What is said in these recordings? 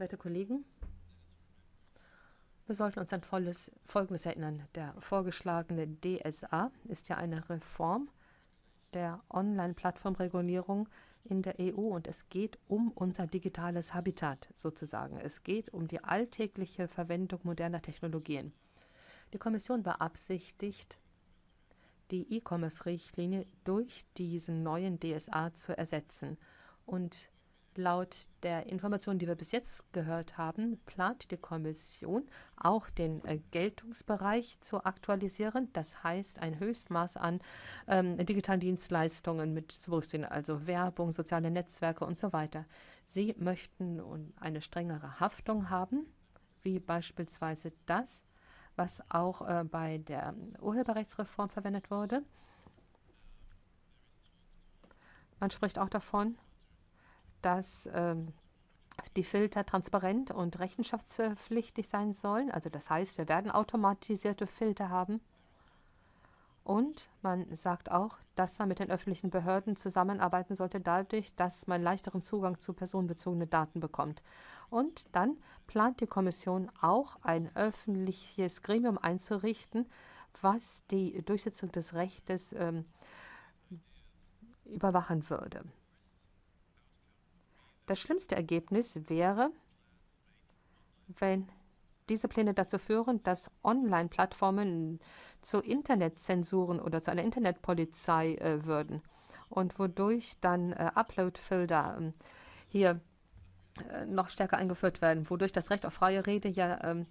Werte Kollegen, wir sollten uns an volles, Folgendes erinnern. Der vorgeschlagene DSA ist ja eine Reform der Online-Plattformregulierung in der EU und es geht um unser digitales Habitat sozusagen. Es geht um die alltägliche Verwendung moderner Technologien. Die Kommission beabsichtigt, die E-Commerce-Richtlinie durch diesen neuen DSA zu ersetzen. Und laut der Informationen, die wir bis jetzt gehört haben, plant die Kommission auch den äh, Geltungsbereich zu aktualisieren. Das heißt, ein Höchstmaß an ähm, digitalen Dienstleistungen mit zu berücksichtigen, also Werbung, soziale Netzwerke und so weiter. Sie möchten eine strengere Haftung haben, wie beispielsweise das, was auch äh, bei der Urheberrechtsreform verwendet wurde. Man spricht auch davon, dass ähm, die Filter transparent und rechenschaftspflichtig sein sollen. Also das heißt, wir werden automatisierte Filter haben. Und man sagt auch, dass man mit den öffentlichen Behörden zusammenarbeiten sollte, dadurch, dass man leichteren Zugang zu personenbezogenen Daten bekommt. Und dann plant die Kommission auch ein öffentliches Gremium einzurichten, was die Durchsetzung des Rechtes ähm, überwachen würde. Das schlimmste Ergebnis wäre, wenn diese Pläne dazu führen, dass Online-Plattformen zu Internetzensuren oder zu einer Internetpolizei äh, würden und wodurch dann äh, Upload-Filter äh, hier noch stärker eingeführt werden, wodurch das Recht auf freie Rede ja ähm,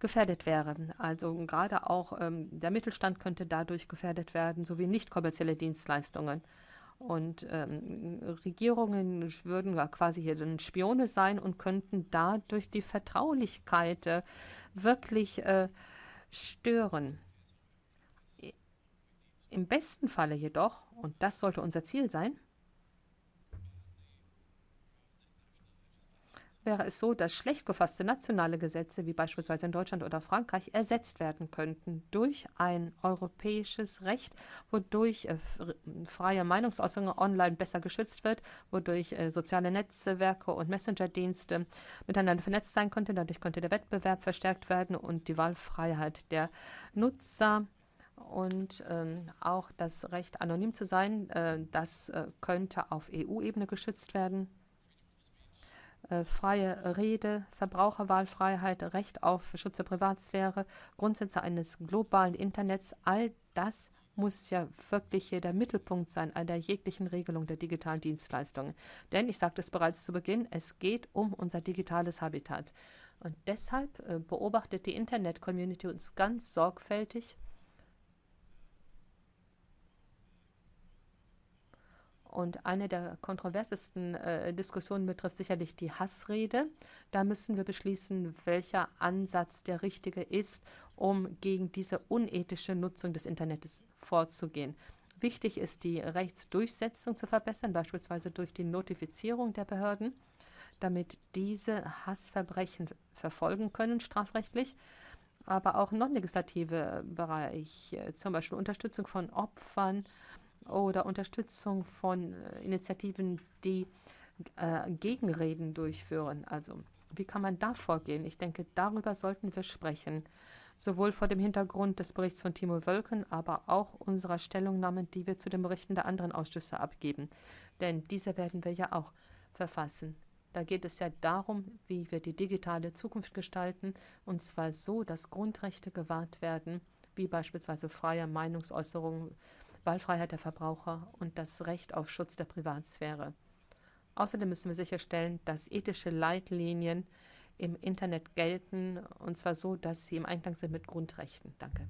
gefährdet wäre. Also gerade auch ähm, der Mittelstand könnte dadurch gefährdet werden, sowie nicht kommerzielle Dienstleistungen. Und ähm, Regierungen würden quasi hier dann Spione sein und könnten dadurch die Vertraulichkeit äh, wirklich äh, stören. Im besten Falle jedoch, und das sollte unser Ziel sein, wäre es so, dass schlecht gefasste nationale Gesetze, wie beispielsweise in Deutschland oder Frankreich, ersetzt werden könnten durch ein europäisches Recht, wodurch äh, freie Meinungsäußerung online besser geschützt wird, wodurch äh, soziale Netzwerke und Messenger-Dienste miteinander vernetzt sein könnten. Dadurch könnte der Wettbewerb verstärkt werden und die Wahlfreiheit der Nutzer und ähm, auch das Recht, anonym zu sein, äh, das äh, könnte auf EU-Ebene geschützt werden. Äh, freie Rede, Verbraucherwahlfreiheit, Recht auf Schutz der Privatsphäre, Grundsätze eines globalen Internets, all das muss ja wirklich hier der Mittelpunkt sein einer jeglichen Regelung der digitalen Dienstleistungen. Denn ich sagte es bereits zu Beginn, es geht um unser digitales Habitat. Und deshalb äh, beobachtet die Internet-Community uns ganz sorgfältig Und eine der kontroversesten äh, Diskussionen betrifft sicherlich die Hassrede. Da müssen wir beschließen, welcher Ansatz der richtige ist, um gegen diese unethische Nutzung des Internets vorzugehen. Wichtig ist, die Rechtsdurchsetzung zu verbessern, beispielsweise durch die Notifizierung der Behörden, damit diese Hassverbrechen verfolgen können, strafrechtlich aber auch non-legislative Bereich, äh, zum Beispiel Unterstützung von Opfern oder Unterstützung von äh, Initiativen, die äh, Gegenreden durchführen. Also wie kann man da vorgehen? Ich denke, darüber sollten wir sprechen, sowohl vor dem Hintergrund des Berichts von Timo Wölken, aber auch unserer Stellungnahmen, die wir zu den Berichten der anderen Ausschüsse abgeben. Denn diese werden wir ja auch verfassen. Da geht es ja darum, wie wir die digitale Zukunft gestalten, und zwar so, dass Grundrechte gewahrt werden, wie beispielsweise freie Meinungsäußerung, Wahlfreiheit der Verbraucher und das Recht auf Schutz der Privatsphäre. Außerdem müssen wir sicherstellen, dass ethische Leitlinien im Internet gelten, und zwar so, dass sie im Einklang sind mit Grundrechten. Danke.